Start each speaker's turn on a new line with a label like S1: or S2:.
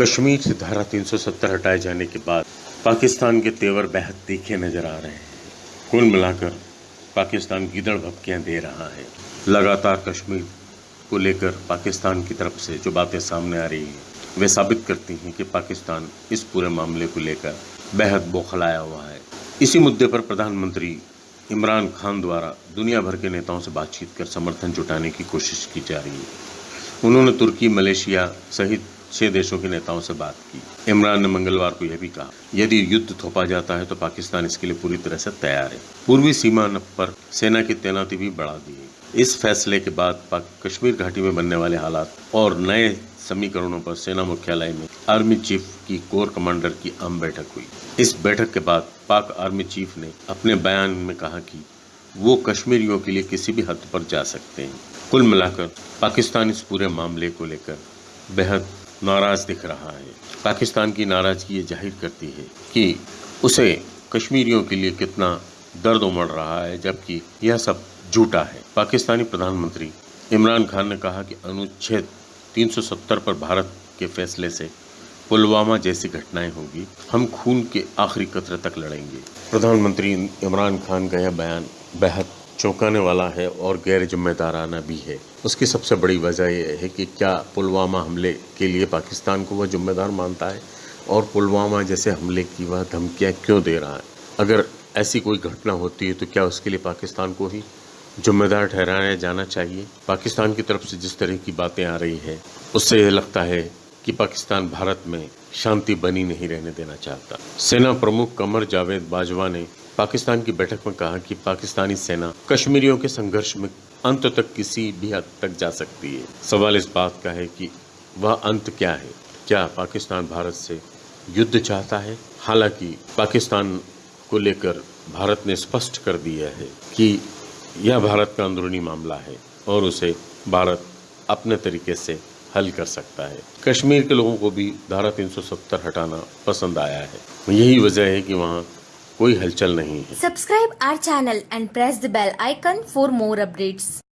S1: कश्मीर से धारा 370 हटाए जाने के बाद पाकिस्तान के तेवर बेहद तीखे नज़र आ रहे हैं। कुल मिलाकर पाकिस्तान गिदड़ भपकियाँ दे रहा है। लगातार कश्मीर को लेकर पाकिस्तान की तरफ़ से जो बातें सामने आ रही हैं, वे साबित करती हैं कि पाकिस्तान इस पूरे मामले को लेकर बेहद बौखलाया हुआ है। इसी मुद्दे पर प्रधानमंत्री इमरान खान द्वारा दुनिया भर के नेताओं से बातचीत कर समर्थन जुटाने की कोशिश की जा रही है। उन्होंने तुर्की, मलेशिया सहित छह देशों के नेताओं से बात की। इमरान ने मंगलवार को यह भी कहा, यदि युद्ध थोपा जाता है तो पाकिस्तान इसके लिए पूरी तरह से तैयार है। पूर्वी सीमा पर सेना की तैनाती भी बढ़ा दी है इस फैसले के बाद कश्मीर घाटी में बनने वाले हालात और नए समीकरणों पर सेना मुख्यालय में आर्मी चीफ की कोर कमांडर की आम बैठक हुई। इस बैठक के बाद पाक आर्मी चीफ ने अपने बयान में कहा कि वो कश्मीरियों के लिए किसी भी हद पर जा सकते हैं। कुल मिलाकर पाकिस्तान इस पूरे मामले को लेकर बेहद नाराज़ दिख रहा है। पाकिस्तान की नाराज़गी ये ज़ाहिर करती है कि उसे कश्मीरियों के लिए कितना दर्द उमड़ रहा है, जबकि यह सब झूठा है। पाकिस्तानी प्रधानमंत्री इमरान खान ने कहा कि अनुच्छेद 370 पर भारत के फैसले से पुलवामा जैसी घटनाएँ होगी। हम खून के आखिरी कतरे तक लड़ेंगे। प्रधानमंत्री इमरान खान का यह बयान बेहद चौंकाने वाला है और गैर जिम्मेदाराना भी है। उसकी सबसे बड़ी वजह यह है कि क्या पुलवामा हमले के लिए पाकिस्तान को वह जिम्मेदार मानता है? और पुलवामा जैसे हमले की वह धमकियाँ क्यों दे रहा है? अगर ऐसी कोई घटना होती है तो क्या उसके लिए पाकिस्तान को ही जिम्मेदार ठहराया जाना चाहिए? पाकिस्तान की तरफ़ से जिस तरह की बातें आ रही हैं, उससे यह लगता है कि पाकिस्तान भारत में शांति बनी नहीं रहने देना चाहता। सेना प्रमुख कमर जावेद बाजवा ने पाकिस्तान की बैठक में कहा कि पाकिस्तानी सेना कश्मीरियों के संघर्ष में अंत तक किसी भी हद तक जा सकती है। सवाल इस बात का है कि वह अंत क्या है? क्या पाकिस्तान भारत से युद्ध चाहता है? हालाँकि पाकिस्तान को लेकर भारत ने स्पष्ट कर दिया है कि यह भारत का अंदरूनी मामला है और उसे भारत अपने तरीके से हल कर सकता है। कश्मीर के लोगों को भी धारा 370 हटाना पसंद आया है। यही वजह है कि वहाँ कोई हलचल नहीं
S2: subscribe our channel and press the bell icon for more updates